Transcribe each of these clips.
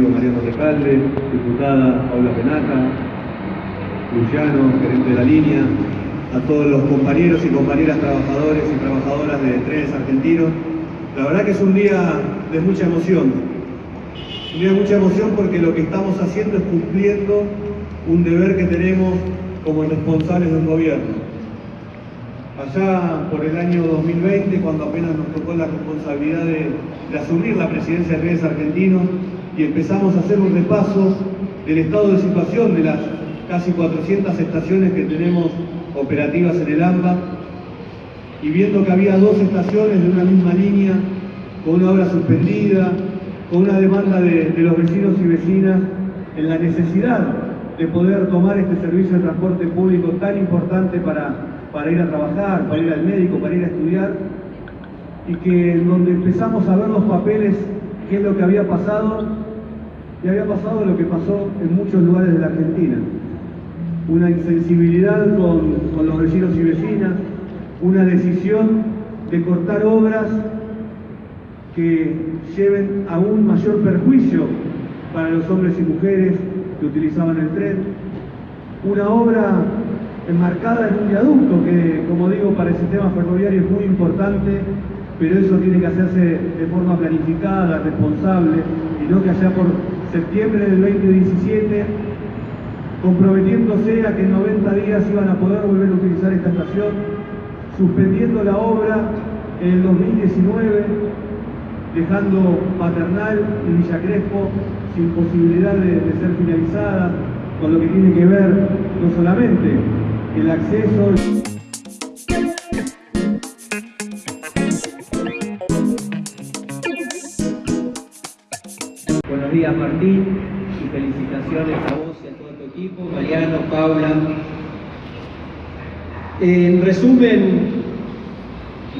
amigo Mariano Recalde, diputada Paula Penaca, Luciano, gerente de la línea, a todos los compañeros y compañeras trabajadores y trabajadoras de trenes argentinos. La verdad que es un día de mucha emoción. Un día de mucha emoción porque lo que estamos haciendo es cumpliendo un deber que tenemos como responsables del gobierno. Allá por el año 2020, cuando apenas nos tocó la responsabilidad de, asumir la presidencia de Trenes Argentinos y empezamos a hacer un repaso del estado de situación de las casi 400 estaciones que tenemos operativas en el AMBA y viendo que había dos estaciones de una misma línea con una obra suspendida, con una demanda de, de los vecinos y vecinas en la necesidad de poder tomar este servicio de transporte público tan importante para, para ir a trabajar, para ir al médico, para ir a estudiar, y que donde empezamos a ver los papeles, qué es lo que había pasado, y había pasado lo que pasó en muchos lugares de la Argentina. Una insensibilidad con, con los vecinos y vecinas, una decisión de cortar obras que lleven a un mayor perjuicio para los hombres y mujeres que utilizaban el tren, una obra enmarcada en un viaducto que, como digo, para el sistema ferroviario es muy importante, pero eso tiene que hacerse de forma planificada, responsable, y no que allá por septiembre del 2017, comprometiéndose a que en 90 días iban a poder volver a utilizar esta estación, suspendiendo la obra en el 2019, dejando Paternal y Villa Crespo sin posibilidad de, ser finalizada, con lo que tiene que ver no solamente el acceso... Buenos días Martín y felicitaciones a vos y a todo tu equipo, Mariano, Paula. En resumen,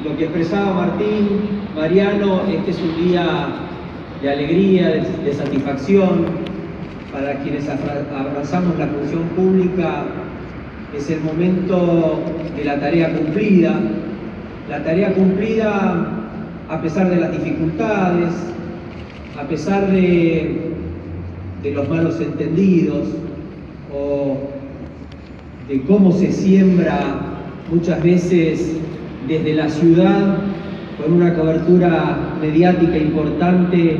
lo que expresaba Martín, Mariano, este es un día de alegría, de, satisfacción para quienes abrazamos la función pública. Es el momento de la tarea cumplida, la tarea cumplida a pesar de las dificultades, a pesar de los malos entendidos o de cómo se siembra muchas veces desde la ciudad con una cobertura mediática importante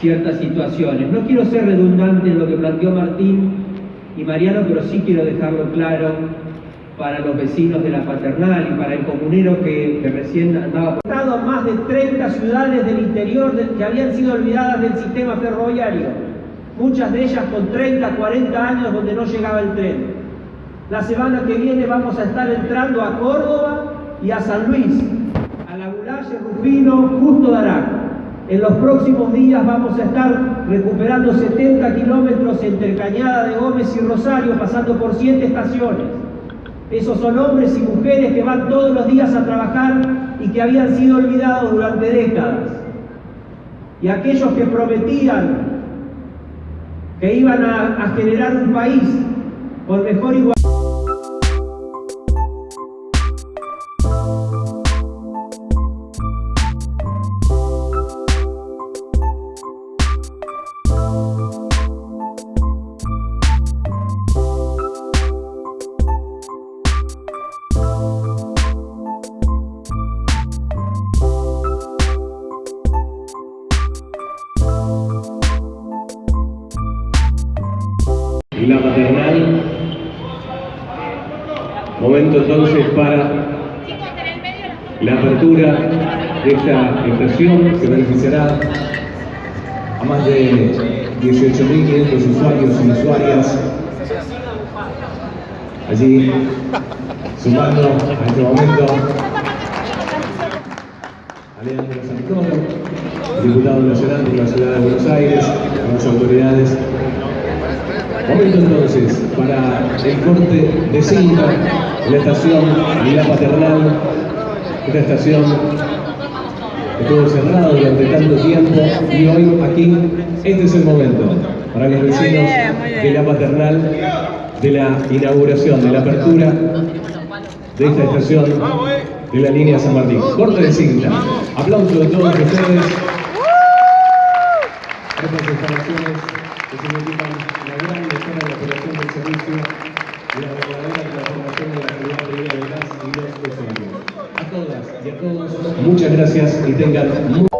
ciertas situaciones. No quiero ser redundante en lo que planteó Martín y Mariano, pero sí quiero dejarlo claro para los vecinos de la Paternal y para el comunero que, recién andaba por a más de 30 ciudades del interior de, que habían sido olvidadas del sistema ferroviario, muchas de ellas con 30, 40 años donde no llegaba el tren. La semana que viene vamos a estar entrando a Córdoba y a San Luis, Rufino, Justo de Arac. En los próximos días vamos a estar recuperando 70 kilómetros entre Cañada de Gómez y Rosario, pasando por 7 estaciones. Esos son hombres y mujeres que van todos los días a trabajar y que habían sido olvidados durante décadas. Y aquellos que prometían que iban a, a generar un país con mejor igualdad. La apertura de esta estación que beneficiará a más de 18.500 usuarios y usuarias. Allí sumando a este momento a Leandro Santoro, diputado nacional de la ciudad de Buenos Aires, a las autoridades. Momento entonces para el corte de cinta la estación Villa Paternal, esta estación estuvo cerrada durante tanto tiempo y hoy aquí este es el momento para los vecinos de la Paternal de la inauguración, de la apertura de esta estación de la línea San Martín. Corte de cinta. Aplauso de todos ustedes. Gracias y tengan